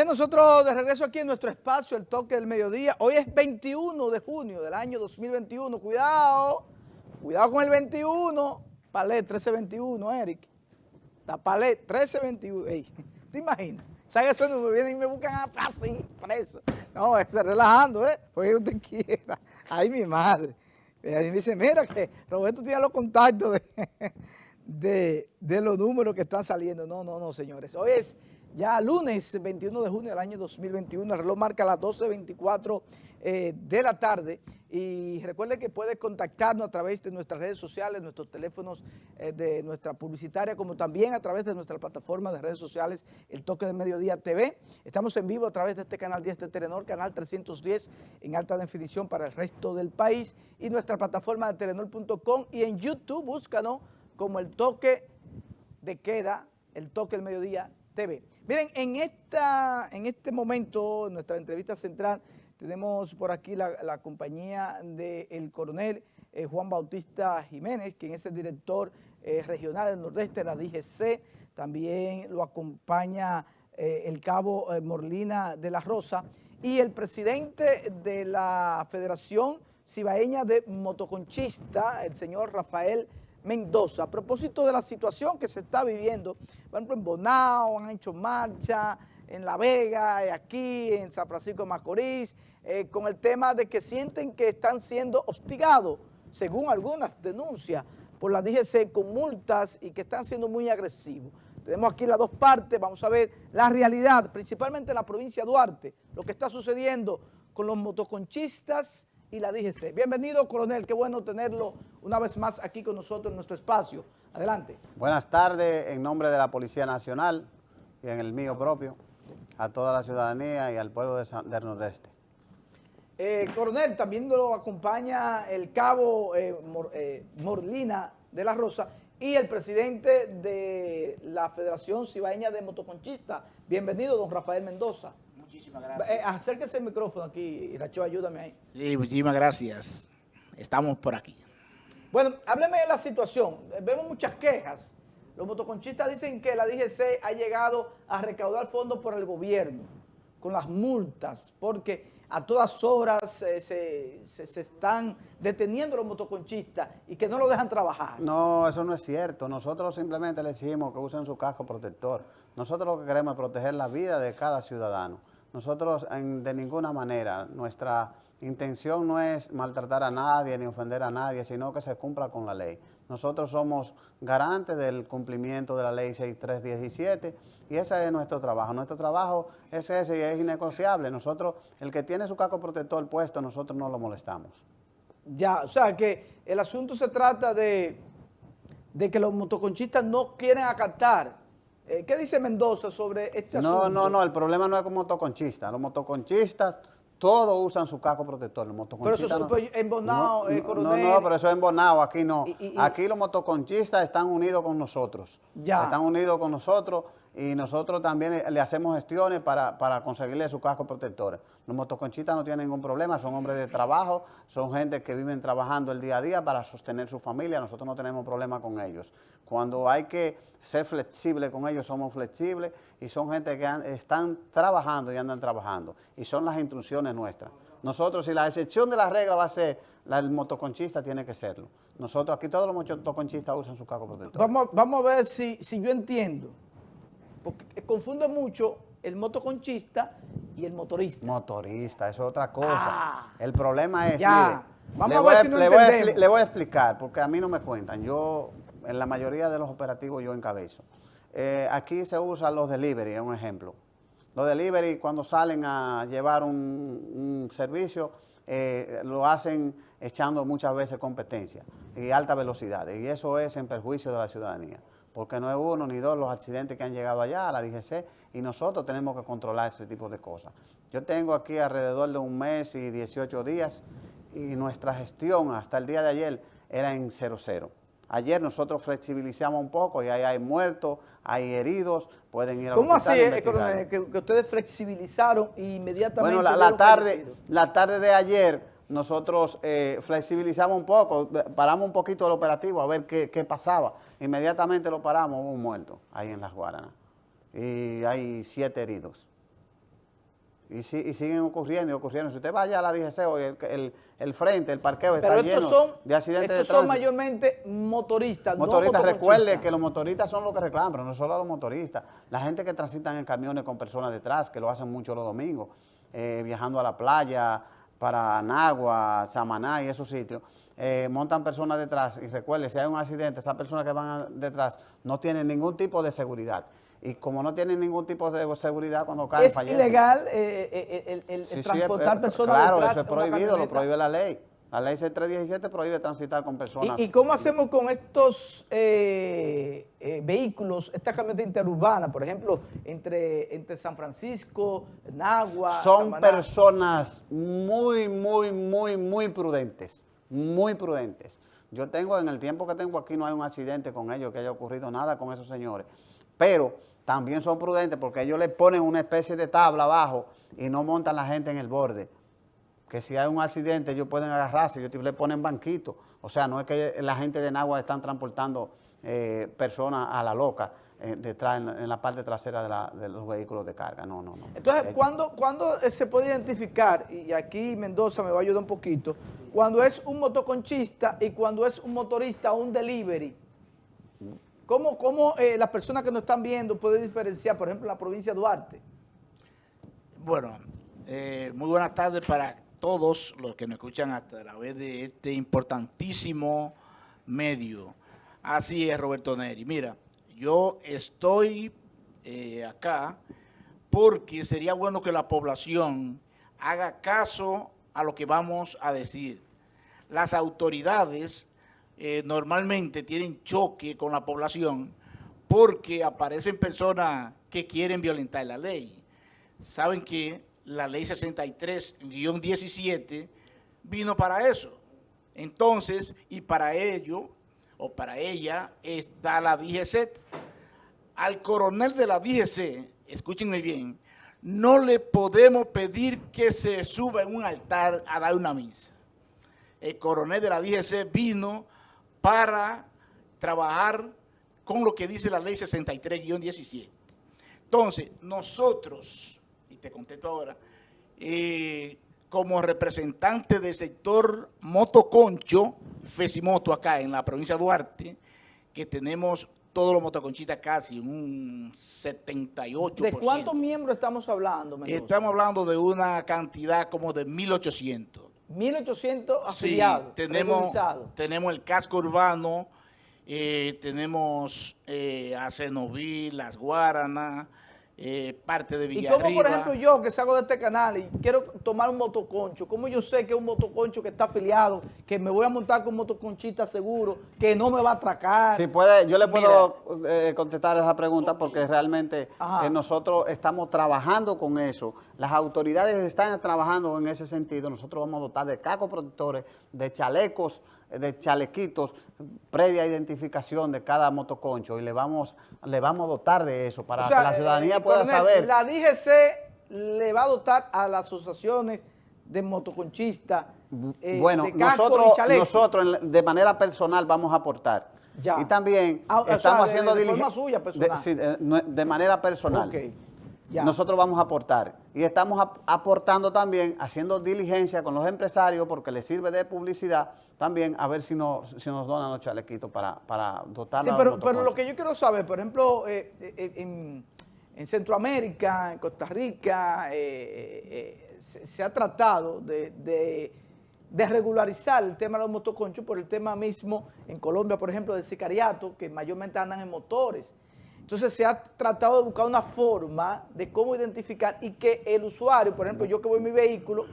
Bien, nosotros de regreso aquí en nuestro espacio, el toque del mediodía. Hoy es 21 de junio del año 2021. Cuidado, cuidado con el 21. Palet 1321, Eric. La Palet 1321. Ey, ¿Te imaginas? ¿Sabes ese número? Vienen y me buscan a fácil, preso. No, es relajando, ¿eh? Porque usted quiera. Ay, mi madre. Y me dice, mira que Roberto tiene los contactos de, de, de los números que están saliendo. No, no, no, señores. Hoy es ya lunes 21 de junio del año 2021, el reloj marca las 12.24 eh, de la tarde y recuerde que puede contactarnos a través de nuestras redes sociales, nuestros teléfonos eh, de nuestra publicitaria, como también a través de nuestra plataforma de redes sociales, El Toque de Mediodía TV. Estamos en vivo a través de este canal 10 de Telenor, canal 310 en alta definición para el resto del país y nuestra plataforma de telenor.com y en YouTube búscanos como El Toque de Queda, El Toque del Mediodía TV. Miren, en, esta, en este momento, en nuestra entrevista central, tenemos por aquí la, compañía del coronel eh, Juan Bautista Jiménez, quien es el director eh, regional del Nordeste de la DGC. También lo acompaña eh, el cabo Morlina de la Rosa y el presidente de la Federación Cibaeña de Motoconchista, el señor Rafael Mendoza, a propósito de la situación que se está viviendo, por ejemplo, en Bonao han hecho marcha, en La Vega, eh, aquí, en San Francisco de Macorís, eh, con el tema de que sienten que están siendo hostigados, según algunas denuncias, por la DGC con multas y que están siendo muy agresivos. Tenemos aquí las dos partes, vamos a ver la realidad, principalmente en la provincia de Duarte, lo que está sucediendo con los motoconchistas y la DGC. Bienvenido, coronel, qué bueno tenerlo una vez más aquí con nosotros en nuestro espacio. Adelante. Buenas tardes, en nombre de la Policía Nacional y en el mío propio, a toda la ciudadanía y al pueblo de del Nordeste. Eh, coronel, también lo acompaña el cabo eh, eh, Morlina de la Rosa y el presidente de la Federación Cibaeña de Motoconchistas. Bienvenido, don Rafael Mendoza. Muchísimas gracias. Eh, acérquese el micrófono aquí, Iracho, ayúdame ahí. Sí, muchísimas gracias. Estamos por aquí. Bueno, hábleme de la situación. Vemos muchas quejas. Los motoconchistas dicen que la DGC ha llegado a recaudar fondos por el gobierno, con las multas, porque a todas horas eh, se, se, están deteniendo los motoconchistas y que no lo dejan trabajar. No, eso no es cierto. Nosotros simplemente le decimos que usen su casco protector. Nosotros lo que queremos es proteger la vida de cada ciudadano. Nosotros de ninguna manera, nuestra intención no es maltratar a nadie ni ofender a nadie, sino que se cumpla con la ley. Nosotros somos garantes del cumplimiento de la ley 6317 y ese es nuestro trabajo. Nuestro trabajo es ese y es innegociable. Nosotros, el que tiene su casco protector puesto, nosotros no lo molestamos. Ya, o sea que el asunto se trata de, de que los motoconchistas no quieren acatar eh, ¿Qué dice Mendoza sobre este asunto? No, no, no, el problema no es con motoconchistas. Los motoconchistas todos usan su casco protector. Los pero eso es Bonao, no, Coronel. No, no, pero eso es en Bonao, aquí no. aquí los motoconchistas están unidos con nosotros. Ya. Están unidos con nosotros y nosotros también le hacemos gestiones para, para conseguirle su casco protector. Los motoconchistas no tienen ningún problema, son hombres de trabajo, son gente que viven trabajando el día a día para sostener su familia, nosotros no tenemos problema con ellos. Cuando hay que ser flexible con ellos, somos flexibles y son gente que están trabajando y andan trabajando y son las instrucciones nuestras. Nosotros, si la excepción de la regla va a ser la del motoconchista, tiene que serlo. Nosotros, aquí todos los motoconchistas usan su casco protector. Vamos, vamos a ver si, si yo entiendo porque confunde mucho el motoconchista y el motorista. Motorista, eso es otra cosa. Ah. el problema es, ya. Vamos a ver si no le, voy a, le voy a explicar, porque a mí no me cuentan. Yo, en la mayoría de los operativos, yo encabezo. Eh, aquí se usan los delivery, es un ejemplo. Los delivery, cuando salen a llevar un, servicio, eh, lo hacen echando muchas veces competencia y alta velocidad. Y eso es en perjuicio de la ciudadanía porque no es uno ni dos los accidentes que han llegado allá a la DGC y nosotros tenemos que controlar ese tipo de cosas. Yo tengo aquí alrededor de un mes y 18 días y nuestra gestión hasta el día de ayer era en 0-0. Ayer nosotros flexibilizamos un poco y ahí hay muertos, hay heridos, pueden ir a ¿Cómo así es que, ustedes flexibilizaron e inmediatamente? Bueno, la, tarde, la tarde de ayer nosotros eh, flexibilizamos un poco, paramos un poquito el operativo a ver qué, pasaba. Inmediatamente lo paramos, hubo un muerto ahí en Las Guaranas. Y hay siete heridos. Y, si- y siguen ocurriendo y ocurriendo. Si usted vaya a la DGC hoy, el, el- el frente, el parqueo Pero está estos lleno son, de accidentes de estos son mayormente motoristas, Motoristas, no recuerde que los motoristas son los que reclaman, pero no solo los motoristas. La gente que transitan en camiones con personas detrás, que lo hacen mucho los domingos, eh, viajando a la playa, para Nagua, Samaná y esos sitios, eh, montan personas detrás y recuerde, si hay un accidente, esas personas que van detrás no tienen ningún tipo de seguridad. Y como no tienen ningún tipo de seguridad, cuando caen, Es fallecen. ilegal eh, el, el- el Sí, sí, transportar personas Claro, detrás eso es prohibido, lo prohíbe la ley. La ley C317 prohíbe transitar con personas. ¿Y, y cómo hacemos con estos eh, eh, vehículos, esta camioneta interurbana, por ejemplo, entre, entre San Francisco, Nagua, Son Samaná? personas muy, muy, muy, muy prudentes, muy prudentes. Yo tengo, en el tiempo que tengo aquí, no hay un accidente con ellos, que haya ocurrido nada con esos señores. Pero también son prudentes porque ellos le ponen una especie de tabla abajo y no montan la gente en el borde. Que si hay un accidente, ellos pueden agarrarse, ellos le ponen banquito. O sea, no es que la gente de Nagua están transportando eh, personas a la loca eh, detrás, en, la- en la parte trasera de, la- de los vehículos de carga. No, no, no. Entonces, ¿cuándo, cuándo eh, se puede identificar, y aquí Mendoza me va a ayudar un poquito, cuando es un motoconchista y cuando es un motorista o un delivery? ¿Cómo, cómo eh, las personas que nos están viendo pueden diferenciar, por ejemplo, en la provincia de Duarte? Bueno, eh, muy buenas tardes para todos los que nos escuchan a través de este importantísimo medio. Así es, Roberto Neri. Mira, yo estoy eh, acá porque sería bueno que la población haga caso a lo que vamos a decir. Las autoridades eh, normalmente tienen choque con la población porque aparecen personas que quieren violentar la ley. Saben que la ley 63-17 vino para eso. Entonces, y para ello, o para ella, está la DGC. Al coronel de la DGC, escúchenme bien, no le podemos pedir que se suba en un altar a dar una misa. El coronel de la DGC vino para trabajar con lo que dice la ley 63-17. Entonces, nosotros, te contesto ahora, eh, como representante del sector motoconcho, Fesimoto acá en la provincia de Duarte, que tenemos todos los motoconchistas casi, un 78%. ¿De cuántos miembros estamos hablando, Mendoza? Estamos hablando de una cantidad como de 1.800. 1.800 afiliados, Sí, tenemos, tenemos el casco urbano, eh, tenemos eh, a Cenoví, Las Guaranas, eh, parte de Y Villarriba. como por ejemplo yo que salgo de este canal y quiero tomar un motoconcho, ¿cómo yo sé que es un motoconcho que está afiliado, que me voy a montar con un motoconchista seguro, que no me va a atracar? Sí, puede, yo le puedo eh, contestar esa pregunta porque realmente eh, nosotros estamos trabajando con eso. Las autoridades están trabajando en ese sentido. Nosotros vamos a dotar de cacos protectores, de chalecos, de chalequitos, previa identificación de cada motoconcho y le vamos, le vamos a dotar de eso para O sea, que la ciudadanía eh, pueda coronel, saber. La DGC le va a dotar a las asociaciones de motoconchistas eh, bueno, de nosotros, nosotros de manera personal vamos a aportar. Ya. Y también Ah, o sea, estamos de- haciendo de forma diligen- suya, personal. De, sí, de- de manera personal. Ya. Nosotros vamos a aportar. Y estamos ap- aportando también, haciendo diligencia con los empresarios, porque les sirve de publicidad, también a ver si nos, si nos donan los chalequitos para, para dotar Sí, pero, pero lo que yo quiero saber, por ejemplo, eh, eh, en, en Centroamérica, en Costa Rica, eh, eh, eh, se, se ha tratado de, de- de regularizar el tema de los motoconchos por el tema mismo en Colombia, por ejemplo, del sicariato, que mayormente andan en motores. Entonces se ha tratado de buscar una forma de cómo identificar y que el usuario, por ejemplo, yo que voy en mi vehículo,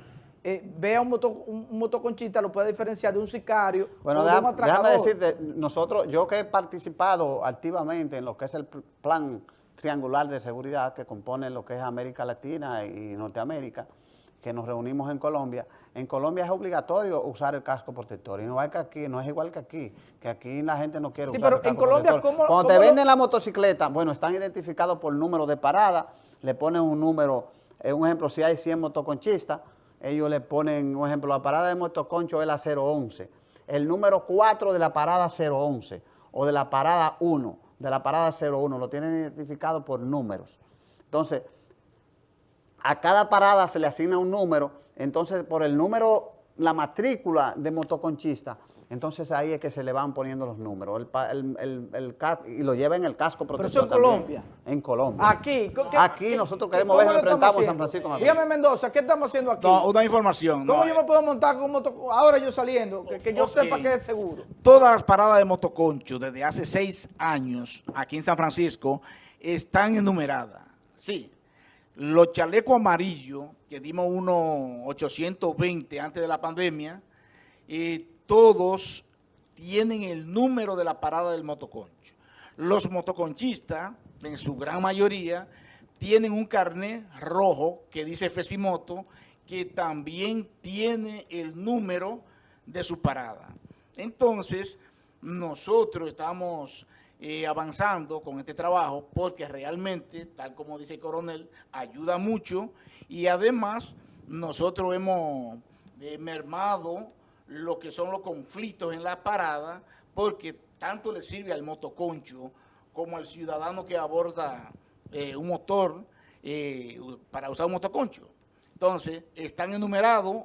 eh, vea un, moto, un, un motoconchista, lo pueda diferenciar de un sicario Bueno, o de un déjame, déjame decirte, nosotros, yo que he participado activamente en lo que es el pl- plan triangular de seguridad que compone lo que es América Latina y Norteamérica, que nos reunimos en Colombia, en Colombia es obligatorio usar el casco protector y no es que aquí, no es igual que aquí, que aquí la gente no quiere Sí, usar pero el casco en Colombia, protector. ¿cómo- Cuando cómo te lo- venden la motocicleta, bueno, están identificados por número de parada, le ponen un número, eh, un ejemplo, si hay 100 motoconchistas, ellos le ponen, un ejemplo, la parada de motoconcho es la 011, el número 4 de la parada 011 o de la parada 1, de la parada 01, lo tienen identificado por números. Entonces, a cada parada se le asigna un número, entonces por el número, la matrícula de motoconchista, entonces ahí es que se le van poniendo los números, el, el- el- y lo lleva en el casco Pero protector eso en también. Colombia. En Colombia. Aquí. ¿qué- Aquí qué- nosotros queremos ver enfrentamos a San? Francisco Macorís. Dígame, Mendoza, ¿qué estamos haciendo aquí? No, una información. ¿Cómo no, yo me puedo montar con un moto? Ahora yo saliendo, que, que yo Ok. sepa que es seguro. Todas las paradas de motoconcho desde hace seis años aquí en San Francisco están enumeradas. Sí. Los chalecos amarillos, que dimos unos 820 antes de la pandemia, eh, todos tienen el número de la parada del motoconcho. Los motoconchistas, en su gran mayoría, tienen un carnet rojo que dice Fesimoto, que también tiene el número de su parada. Entonces, nosotros estamos avanzando con este trabajo porque realmente, tal como dice el coronel, ayuda mucho y además nosotros hemos eh, mermado lo que son los conflictos en la parada porque tanto le sirve al motoconcho como al ciudadano que aborda eh, un motor eh, para usar un motoconcho. Entonces, están enumerados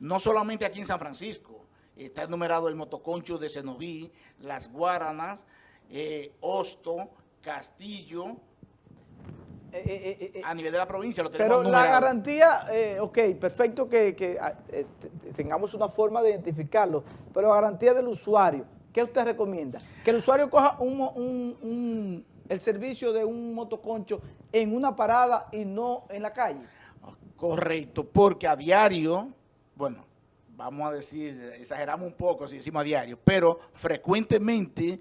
no solamente aquí en San Francisco, está enumerado el motoconcho de Cenoví, Las Guaranas, eh, Hosto, Castillo, Eh, eh, eh, a nivel de la provincia lo tenemos Pero la garantía, ok, perfecto que, que, ah, te- te- tengamos una forma de identificarlo, pero la garantía del usuario, ¿qué usted recomienda? Que el usuario coja un, mo- un- un- el servicio de un motoconcho en una parada y no en la calle. Correcto, porque a diario, bueno, vamos a decir, exageramos un poco si decimos a diario, pero frecuentemente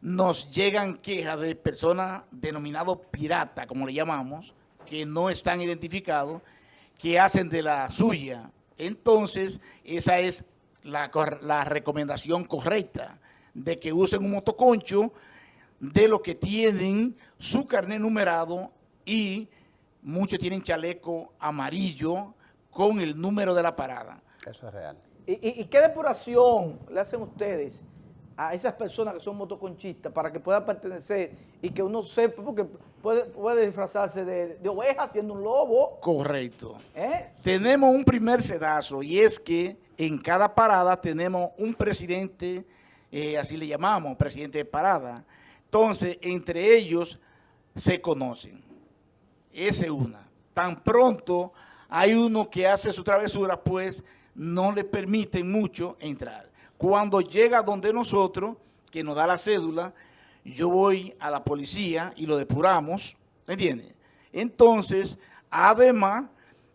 nos llegan quejas de personas denominados piratas, como le llamamos, que no están identificados, que hacen de la suya. Entonces, esa es la, recomendación correcta, de que usen un motoconcho de los que tienen su carnet numerado y muchos tienen chaleco amarillo con el número de la parada. Eso es real. ¿Y, y- y qué depuración le hacen ustedes a esas personas que son motoconchistas para que puedan pertenecer y que uno sepa, porque puede, puede disfrazarse de, de oveja siendo un lobo, Correcto. ¿eh? Tenemos un primer sedazo y es que en cada parada tenemos un presidente, eh, así le llamamos, presidente de parada. Entonces, entre ellos se conocen. Esa es una. Tan pronto hay uno que hace su travesura, pues no le permiten mucho entrar. Cuando llega donde nosotros, que nos da la cédula, yo voy a la policía y lo depuramos, ¿entiendes? Entonces, además,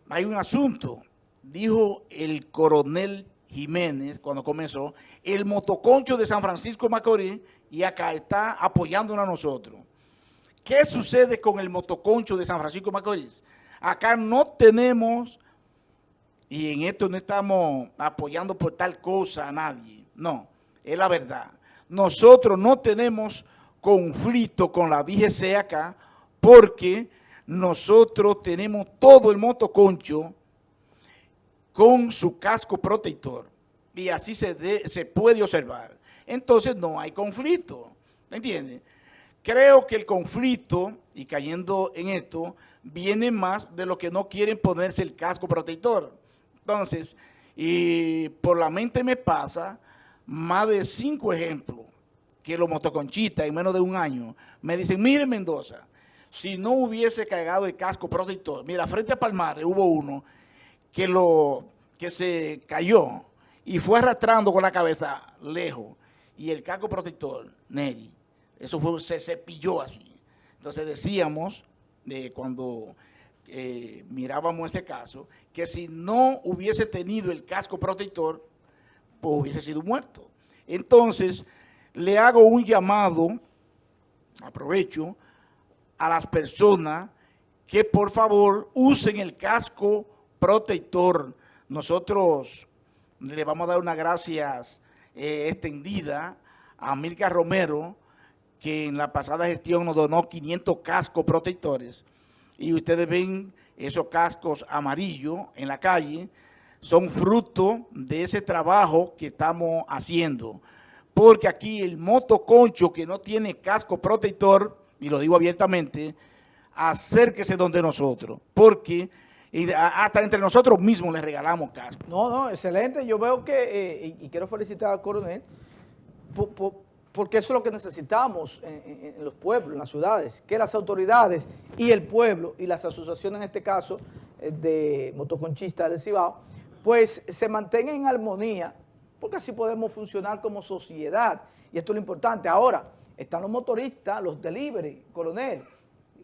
hay un asunto. Dijo el coronel Jiménez cuando comenzó, el motoconcho de San Francisco Macorís y acá está apoyándonos a nosotros. ¿Qué sucede con el motoconcho de San Francisco Macorís? Acá no tenemos, y en esto no estamos apoyando por tal cosa a nadie, no, es la verdad. Nosotros no tenemos conflicto con la DGC acá porque nosotros tenemos todo el motoconcho con su casco protector y así se, se puede observar. Entonces no hay conflicto, ¿entiendes? Creo que el conflicto, y cayendo en esto, viene más de los que no quieren ponerse el casco protector. Entonces, y por la mente me pasa más de cinco ejemplos que los motoconchistas en menos de un año me dicen, mire Mendoza, si no hubiese cagado el casco protector, mira, frente a Palmares hubo uno que, lo, que se cayó y fue arrastrando con la cabeza lejos y el casco protector, Neri, eso fue, se cepilló así. Entonces decíamos, de cuando eh, mirábamos ese caso, que si no hubiese tenido el casco protector, pues hubiese sido muerto. Entonces, le hago un llamado, aprovecho, a las personas que por favor usen el casco protector. Nosotros le vamos a dar una gracias eh, extendida a Milka Romero, que en la pasada gestión nos donó 500 cascos protectores. Y ustedes ven esos cascos amarillos en la calle, son fruto de ese trabajo que estamos haciendo. Porque aquí el motoconcho que no tiene casco protector, y lo digo abiertamente, acérquese donde nosotros. Porque Y hasta entre nosotros mismos les regalamos casco. No, no, excelente. Yo veo que, eh, y, quiero felicitar al coronel, porque eso es lo que necesitamos en, en, los pueblos, en las ciudades, que las autoridades y el pueblo y las asociaciones, en este caso, eh, de motoconchistas del Cibao, pues se mantengan en armonía, porque así podemos funcionar como sociedad. Y esto es lo importante. Ahora, están los motoristas, los delivery, coronel,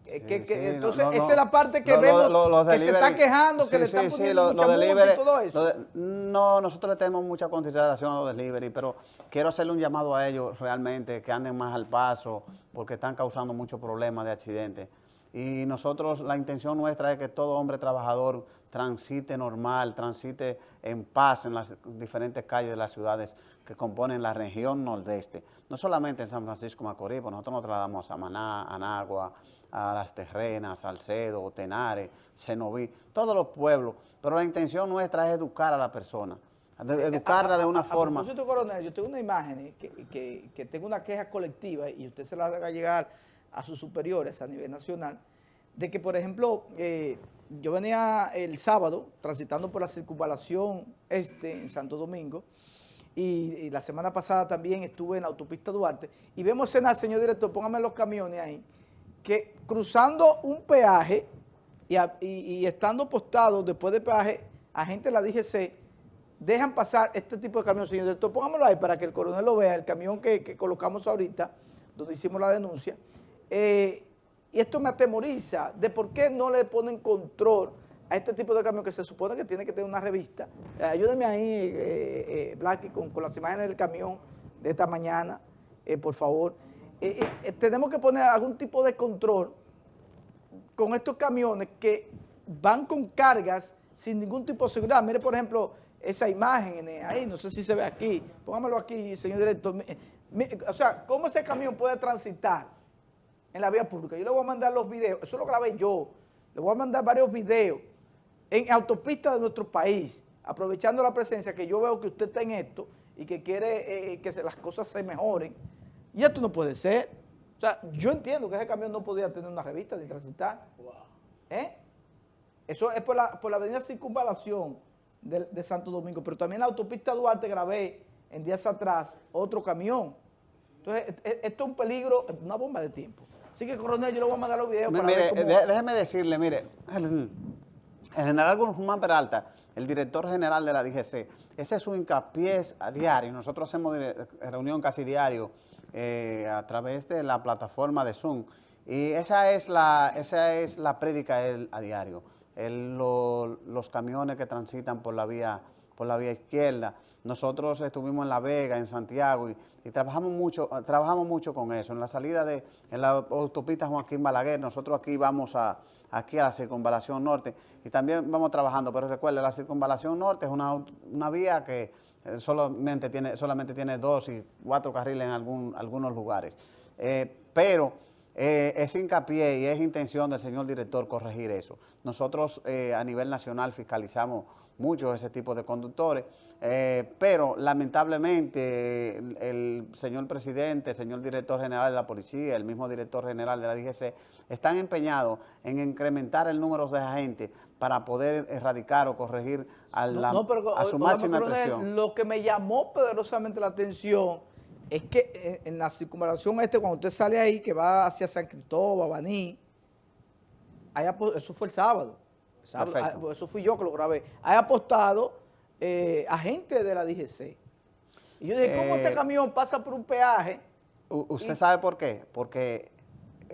entonces, esa es la parte que vemos que se está quejando, que le están poniendo mucha multa y todo eso. no, nosotros le tenemos mucha consideración a los delivery, pero quiero hacerle un llamado a ellos realmente, que anden más al paso, porque están causando muchos problemas de accidentes. Y nosotros, la intención nuestra es que todo hombre trabajador transite normal, transite en paz en las diferentes calles de las ciudades que componen la región nordeste. No solamente en San Francisco Macorís, pues nosotros nos trasladamos a Samaná, Anagua, a Las Terrenas, Salcedo, Tenares, Cenoví, todos los pueblos, pero la intención nuestra es educar a la persona, educarla de una forma. A propósito, coronel, yo tengo una imagen que, que, tengo una queja colectiva y usted se la haga llegar a sus superiores a nivel nacional, de que, por ejemplo, eh, yo venía el sábado transitando por la circunvalación este en Santo Domingo y, la semana pasada también estuve en la autopista Duarte y vemos escena, señor director, póngame los camiones ahí, que cruzando un peaje y, estando postados después del peaje, agentes de la DGC dejan pasar este tipo de camión. Señor director, póngamelo ahí para que el coronel lo vea, el camión que, colocamos ahorita, donde hicimos la denuncia. Eh, y esto me atemoriza de por qué no le ponen control a este tipo de camión que se supone que tiene que tener una revista. Eh, ayúdeme ahí, eh, Blacky, con, con, las imágenes del camión de esta mañana, por favor. Eh, eh, eh, tenemos que poner algún tipo de control con estos camiones que van con cargas sin ningún tipo de seguridad. Mire, por ejemplo, esa imagen ahí, no sé si se ve aquí, póngamelo aquí, señor director. O sea, ¿cómo ese camión puede transitar en la vía pública? Yo le voy a mandar los videos, eso lo grabé yo, le voy a mandar varios videos en autopistas de nuestro país, aprovechando la presencia que yo veo que usted está en esto y que quiere que las cosas se mejoren. Y esto no puede ser. O sea, yo entiendo que ese camión no podía tener una revista ni transitar. ¿Eh? Eso es por la, por la avenida Circunvalación de, Santo Domingo, pero también la autopista Duarte grabé en días atrás otro camión. Entonces, e, e, esto es un peligro, una bomba de tiempo. Así que, coronel, yo le voy a mandar los videos para ver cómo... Déjeme decirle, mire, el, general Guzmán Peralta, el director general de la DGC, ese es su hincapié a diario. Nosotros hacemos reunión casi diario eh, a través de la plataforma de Zoom. Y esa es la, esa es la prédica a diario. los camiones que transitan por la vía por la vía izquierda. Nosotros estuvimos en La Vega, en Santiago, y, trabajamos mucho trabajamos mucho con eso. En la salida de en la autopista Joaquín Balaguer, nosotros aquí vamos a aquí a la circunvalación norte y también vamos trabajando, pero recuerde, la circunvalación norte es una, una vía que eh, solamente, tiene, solamente tiene dos y cuatro carriles en algún, algunos lugares. Eh, pero eh, es hincapié y es intención del señor director corregir eso. Nosotros a nivel nacional fiscalizamos mucho ese tipo de conductores, pero lamentablemente el, señor presidente, el señor director general de la policía, el mismo director general de la DGC, están empeñados en incrementar el número de agentes para poder erradicar o corregir a, la, a su máxima presión. Lo que me llamó poderosamente la atención es que eh, en la circunvalación este, cuando usted sale ahí, que va hacia San Cristóbal, Baní, eso fue el sábado, ah, eso fui yo que lo grabé, hay apostado eh, agentes de la DGC. Y yo dije, ¿cómo este eh, camión pasa por un peaje? ¿Usted sabe por qué? Porque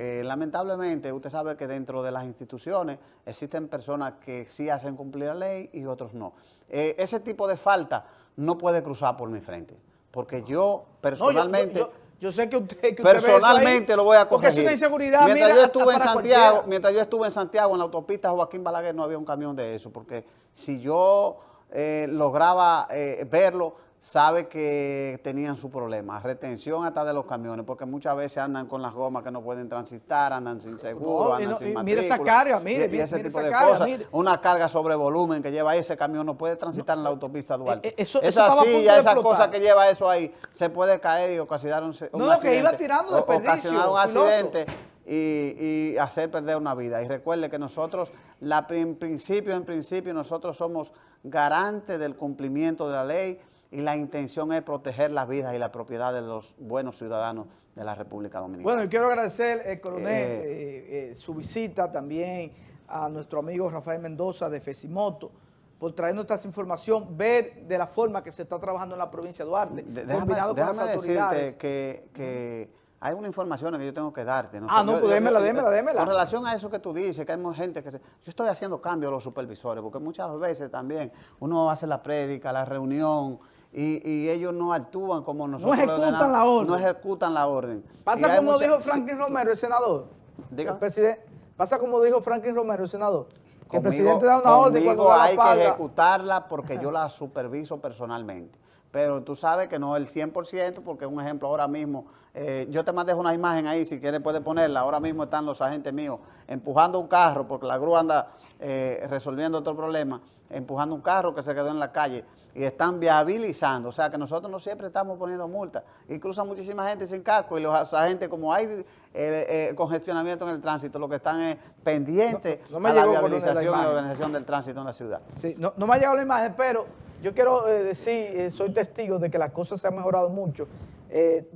eh, lamentablemente, usted sabe que dentro de las instituciones existen personas que sí hacen cumplir la ley y otros no. Eh, ese tipo de falta no puede cruzar por mi frente, porque yo personalmente... yo, sé que usted, que personalmente lo voy a corregir. Porque es una inseguridad, mientras yo estuve en Santiago, mientras yo estuve en Santiago en la autopista Joaquín Balaguer no había un camión de eso, porque si yo eh, lograba verlo, sabe que tenían su problema, retención hasta de los camiones, porque muchas veces andan con las gomas que no pueden transitar, andan sin seguro, andan sin matrícula. Mire esa carga, mire, y, ese tipo de cosas. Una carga sobre volumen que lleva ese camión no puede transitar en la autopista Duarte. Eh, eh, eso, esa silla, esa cosa que lleva eso ahí, se puede caer y ocasionar un, no, lo que iba tirando de ocasionar un accidente y, y hacer perder una vida. Y recuerde que nosotros, la, en principio, en principio, nosotros somos garantes del cumplimiento de la ley y la intención es proteger las vidas y la propiedad de los buenos ciudadanos de la República Dominicana. Bueno, y quiero agradecer, eh, coronel, eh, eh, su visita también a nuestro amigo Rafael Mendoza de Fesimoto, por traernos esta información, ver de la forma que se está trabajando en la provincia de Duarte, De- déjame, combinado con déjame las autoridades. decirte que, que hay una información que yo tengo que darte. Ah, no, pues démela, démela, démela. Con relación a eso que tú dices, que hay mucha gente que se... Yo estoy haciendo cambios a los supervisores, porque muchas veces también uno hace la prédica, la reunión, y, y ellos no actúan como nosotros le ejecutan ordenamos, la orden. No ejecutan la orden. Pasa como mucha- dijo Franklin Romero, el senador. Diga. El presidente, pasa como dijo Franklin Romero, el senador. Que el presidente da una orden cuando conmigo da la hay que ejecutarla porque yo la superviso personalmente. Pero tú sabes que no el 100% porque un ejemplo ahora mismo, eh, yo te mandé una imagen ahí, si quieres puedes ponerla, ahora mismo están los agentes míos empujando un carro porque la grúa anda eh, resolviendo otro problema, empujando un carro que se quedó en la calle y están viabilizando, o sea que nosotros no siempre estamos poniendo multas y cruzan muchísima gente sin casco y los agentes como hay eh, eh, congestionamiento en el tránsito, lo que están es pendientes No- no me a la viabilización y la imagen. organización del tránsito en la ciudad. Sí, no, no me ha llegado la imagen, pero yo quiero eh, decir, eh, soy testigo de que las cosas se han mejorado mucho. Eh,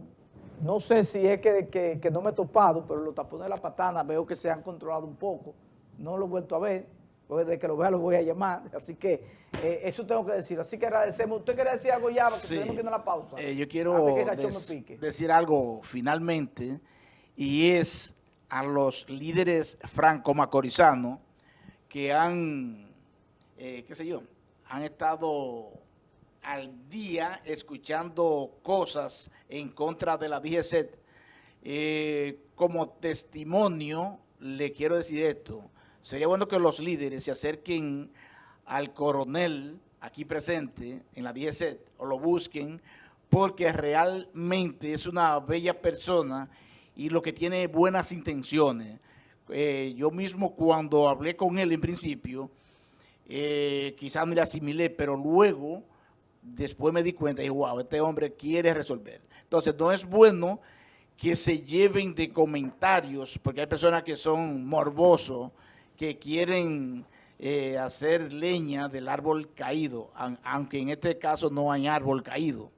no sé si es que, que- que no me he topado, pero los tapones de la patana veo que se han controlado un poco. No lo he vuelto a ver, porque desde que lo vea lo voy a llamar. Así que eso tengo que decir. Así que agradecemos. ¿Usted quiere decir algo ya? Porque Sí. tenemos que ir a la pausa. Yo quiero decir algo finalmente, y es a los líderes franco-macorizanos que han, qué sé yo, han estado al día escuchando cosas en contra de la DGCET. Eh, como testimonio, le quiero decir esto. Sería bueno que los líderes se acerquen al coronel aquí presente en la DGCET o lo busquen porque realmente es una bella persona y lo que tiene buenas intenciones. Eh, yo mismo cuando hablé con él en principio, eh, quizás no le asimilé, pero luego, después me di cuenta y wow, este hombre quiere resolver. Entonces, no es bueno que se lleven de comentarios, porque hay personas que son morbosos, que quieren eh, hacer leña del árbol caído, aunque en este caso no hay árbol caído.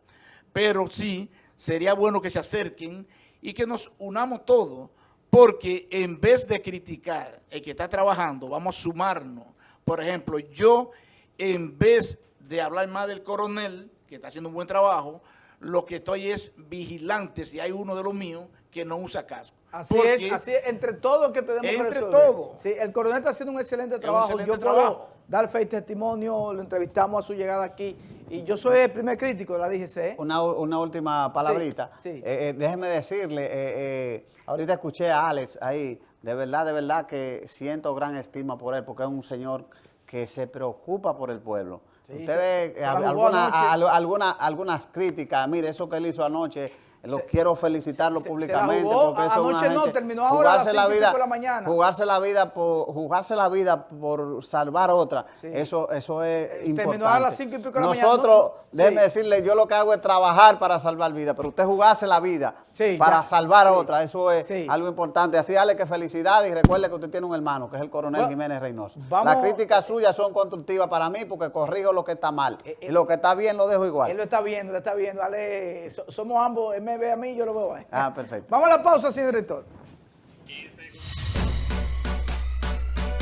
Pero sí, sería bueno que se acerquen y que nos unamos todos, porque en vez de criticar el que está trabajando, vamos a sumarnos. Por ejemplo, yo, en vez de hablar más del coronel, que está haciendo un buen trabajo, lo que estoy es vigilante si hay uno de los míos que no usa casco. Así Porque es, así es, entre todos que tenemos que Entre todos. Sí, el coronel está haciendo un excelente un trabajo. excelente yo puedo trabajo. dar fe y testimonio, lo entrevistamos a su llegada aquí. Y yo soy el primer crítico de la DGC. Una, una última palabrita. Sí, sí. Eh, eh, déjeme decirle, eh, eh, ahorita escuché a Alex ahí, de verdad, de verdad que siento gran estima por él, porque es un señor que se preocupa por el pueblo. Sí, Usted se- ve se eh, alguna- a- a- alguna- algunas críticas, mire, eso que él hizo anoche, lo Se- quiero felicitarlo se- se la públicamente. jugó. porque eso Anoche no, terminó ahora a las la y vida- de la mañana. Jugarse la vida por, jugarse la vida por salvar otra, Sí. eso, eso es Eh, importante. terminó a las cinco y pico de la mañana. Nosotros, No, no, déjeme sí. decirle, yo lo que hago es trabajar para salvar vidas, pero usted jugarse la vida Sí, para ya. salvar otra, eso es algo importante. Así, dale que felicidades y recuerde que usted tiene un hermano, que es el coronel Jiménez Reynoso. vamos- Las críticas suyas son constructivas para mí porque corrijo lo que está mal. Eh, eh, y lo que está bien lo dejo igual. Él lo está viendo, lo está viendo. Dale, so- somos ambos, me ve a mí, yo lo veo a él. Ah, perfecto. Vamos a la pausa, señor director.